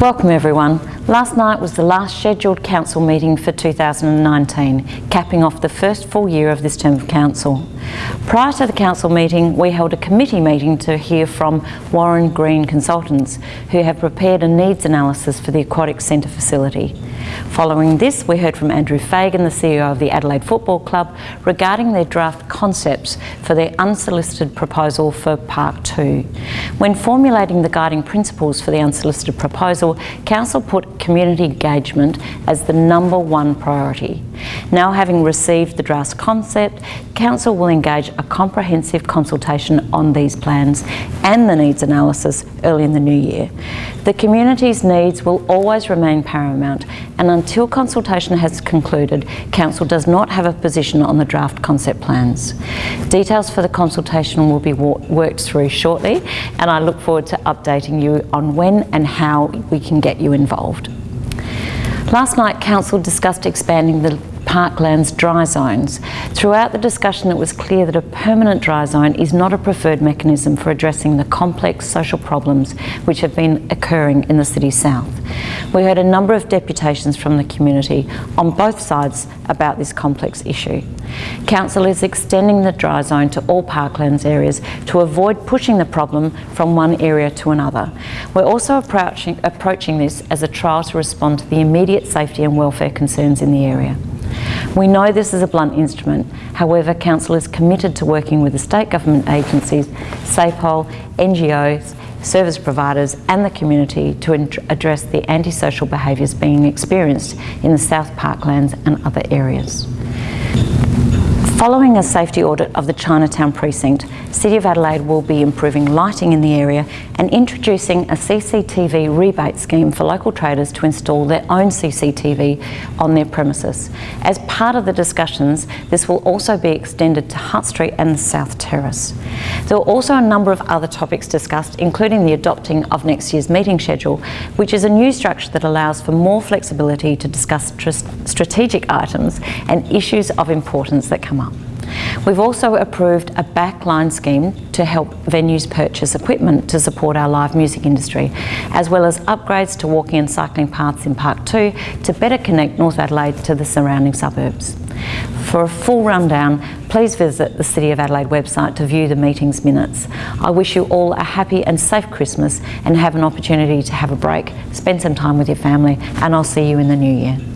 Welcome everyone. Last night was the last scheduled council meeting for 2019, capping off the first full year of this term of council. Prior to the council meeting, we held a committee meeting to hear from Warren Green Consultants, who have prepared a needs analysis for the Aquatic Centre facility. Following this, we heard from Andrew Fagan, the CEO of the Adelaide Football Club, regarding their draft concepts for their unsolicited proposal for Park 2. When formulating the guiding principles for the unsolicited proposal, Council put community engagement as the number one priority. Now having received the draft concept, Council will engage a comprehensive consultation on these plans and the needs analysis early in the new year. The community's needs will always remain paramount and until consultation has concluded, Council does not have a position on the draft concept plans. Details for the consultation will be worked through shortly and I look forward to updating you on when and how we can get you involved. Last night, Council discussed expanding the parklands dry zones. Throughout the discussion it was clear that a permanent dry zone is not a preferred mechanism for addressing the complex social problems which have been occurring in the city south. We heard a number of deputations from the community on both sides about this complex issue. Council is extending the dry zone to all parklands areas to avoid pushing the problem from one area to another. We're also approaching, approaching this as a trial to respond to the immediate safety and welfare concerns in the area. We know this is a blunt instrument, however Council is committed to working with the state government agencies, SAPOL, NGOs, service providers and the community to address the antisocial behaviours being experienced in the South Parklands and other areas. Following a safety audit of the Chinatown precinct, City of Adelaide will be improving lighting in the area and introducing a CCTV rebate scheme for local traders to install their own CCTV on their premises. As part of the discussions, this will also be extended to Hutt Street and the South Terrace. There were also a number of other topics discussed, including the adopting of next year's meeting schedule, which is a new structure that allows for more flexibility to discuss strategic items and issues of importance that come up. We've also approved a backline scheme to help venues purchase equipment to support our live music industry, as well as upgrades to walking and cycling paths in Park 2 to better connect North Adelaide to the surrounding suburbs. For a full rundown, please visit the City of Adelaide website to view the meeting's minutes. I wish you all a happy and safe Christmas and have an opportunity to have a break, spend some time with your family, and I'll see you in the new year.